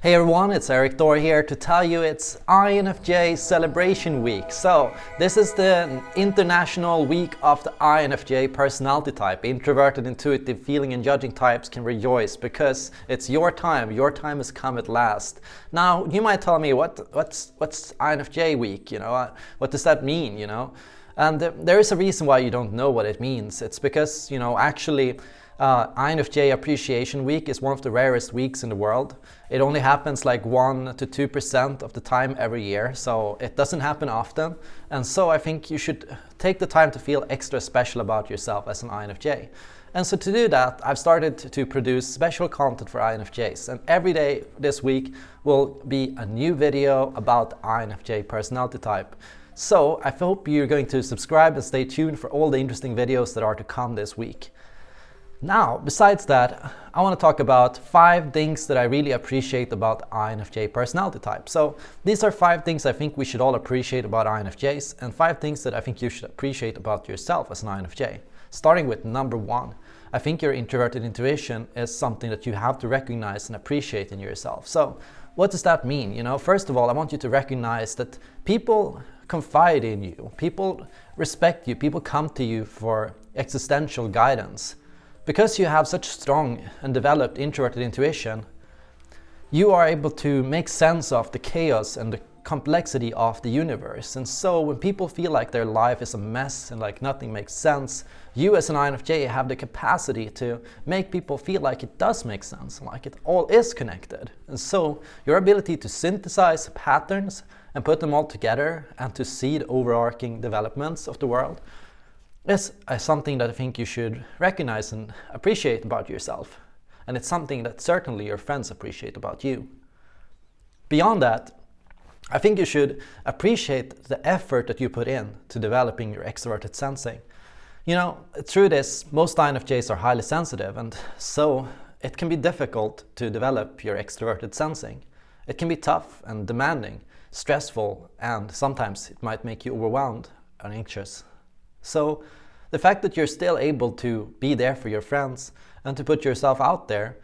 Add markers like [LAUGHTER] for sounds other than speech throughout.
Hey everyone, it's Erik Thor here to tell you it's INFJ Celebration Week. So, this is the international week of the INFJ personality type. Introverted, intuitive, feeling and judging types can rejoice because it's your time. Your time has come at last. Now, you might tell me, what, what's, what's INFJ week? You know, uh, what does that mean, you know? And there is a reason why you don't know what it means. It's because, you know, actually uh, INFJ Appreciation Week is one of the rarest weeks in the world. It only happens like 1 to 2% of the time every year, so it doesn't happen often. And so I think you should take the time to feel extra special about yourself as an INFJ. And so to do that, I've started to produce special content for INFJs. And every day this week will be a new video about INFJ personality type. So I hope you're going to subscribe and stay tuned for all the interesting videos that are to come this week. Now, besides that, I want to talk about five things that I really appreciate about INFJ personality type. So these are five things I think we should all appreciate about INFJs and five things that I think you should appreciate about yourself as an INFJ. Starting with number one, I think your introverted intuition is something that you have to recognize and appreciate in yourself. So what does that mean? You know, first of all, I want you to recognize that people confide in you, people respect you, people come to you for existential guidance. Because you have such strong and developed introverted intuition, you are able to make sense of the chaos and the complexity of the universe. And so when people feel like their life is a mess and like nothing makes sense, you as an INFJ have the capacity to make people feel like it does make sense, like it all is connected. And so your ability to synthesize patterns and put them all together and to see the overarching developments of the world is uh, something that I think you should recognize and appreciate about yourself. And it's something that certainly your friends appreciate about you. Beyond that, I think you should appreciate the effort that you put in to developing your extroverted sensing. You know, through this, most INFJs are highly sensitive and so it can be difficult to develop your extroverted sensing. It can be tough and demanding, stressful, and sometimes it might make you overwhelmed and anxious. So the fact that you're still able to be there for your friends and to put yourself out there,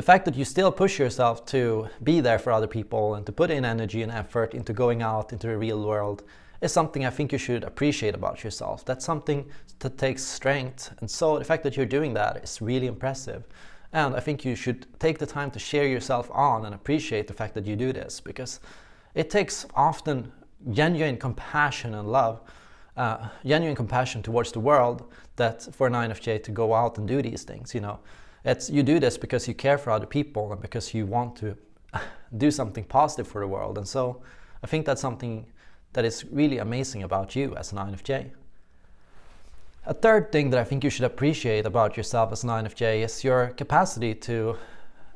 the fact that you still push yourself to be there for other people and to put in energy and effort into going out into the real world is something I think you should appreciate about yourself. That's something that takes strength. And so the fact that you're doing that is really impressive. And I think you should take the time to share yourself on and appreciate the fact that you do this because it takes often genuine compassion and love uh, genuine compassion towards the world that for an INFJ to go out and do these things. You know, it's you do this because you care for other people and because you want to [LAUGHS] do something positive for the world. And so I think that's something that is really amazing about you as an INFJ. A third thing that I think you should appreciate about yourself as an INFJ is your capacity to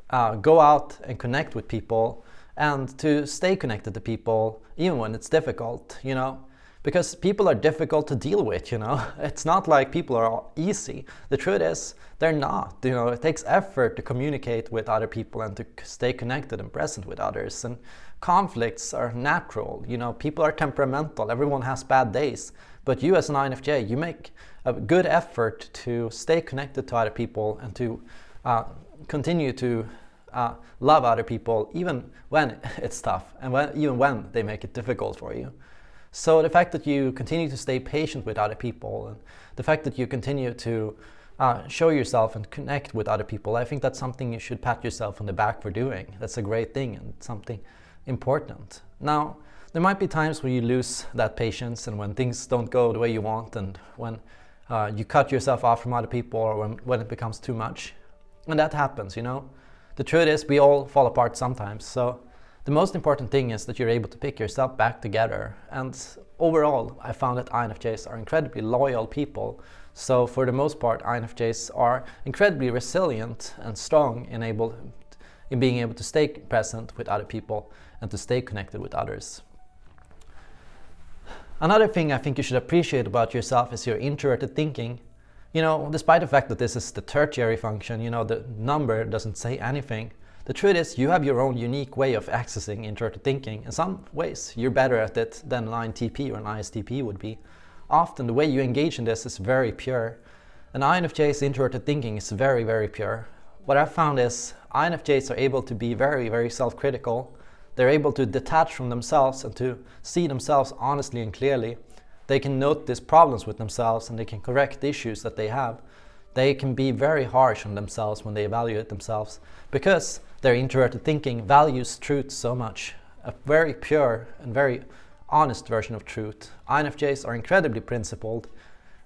uh, go out and connect with people and to stay connected to people even when it's difficult. You know, because people are difficult to deal with, you know. [LAUGHS] It's not like people are easy. The truth is, they're not. You know, it takes effort to communicate with other people and to stay connected and present with others. And conflicts are natural. You know, people are temperamental. Everyone has bad days. But you as an INFJ, you make a good effort to stay connected to other people and to uh, continue to uh, love other people even when [LAUGHS] it's tough and when, even when they make it difficult for you. So the fact that you continue to stay patient with other people and the fact that you continue to uh, show yourself and connect with other people, I think that's something you should pat yourself on the back for doing. That's a great thing and something important. Now, there might be times where you lose that patience and when things don't go the way you want and when uh, you cut yourself off from other people or when, when it becomes too much. And that happens, you know. The truth is we all fall apart sometimes. So the most important thing is that you're able to pick yourself back together. And overall, I found that INFJs are incredibly loyal people. So for the most part, INFJs are incredibly resilient and strong in, able, in being able to stay present with other people and to stay connected with others. Another thing I think you should appreciate about yourself is your introverted thinking. You know, despite the fact that this is the tertiary function, you know, the number doesn't say anything. The truth is you have your own unique way of accessing introverted thinking. In some ways, you're better at it than an INTP or an ISTP would be. Often the way you engage in this is very pure. An INFJ's introverted thinking is very, very pure. What I've found is INFJs are able to be very, very self-critical. They're able to detach from themselves and to see themselves honestly and clearly. They can notice problems with themselves and they can correct the issues that they have. They can be very harsh on themselves when they evaluate themselves because their introverted thinking values truth so much. A very pure and very honest version of truth. INFJs are incredibly principled.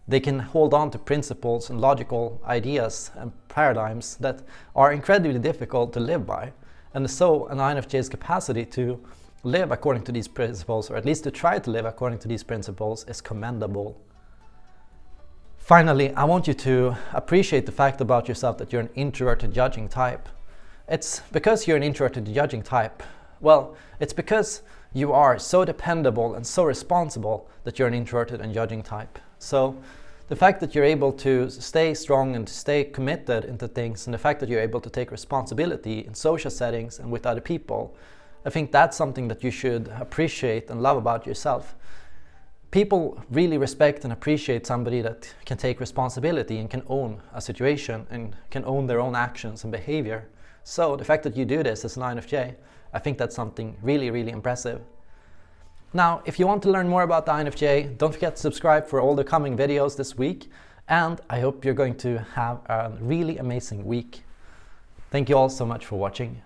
They can hold on to principles and logical ideas and paradigms that are incredibly difficult to live by. And so an INFJ's capacity to live according to these principles, or at least to try to live according to these principles, is commendable. Finally, I want you to appreciate the fact about yourself that you're an introverted judging type. It's because you're an introverted judging type. Well, it's because you are so dependable and so responsible that you're an introverted and judging type. So the fact that you're able to stay strong and stay committed into things and the fact that you're able to take responsibility in social settings and with other people, I think that's something that you should appreciate and love about yourself. People really respect and appreciate somebody that can take responsibility and can own a situation and can own their own actions and behavior. So the fact that you do this as an INFJ I think that's something really, really impressive. Now, if you want to learn more about the INFJ, don't forget to subscribe for all the coming videos this week. And I hope you're going to have a really amazing week. Thank you all so much for watching.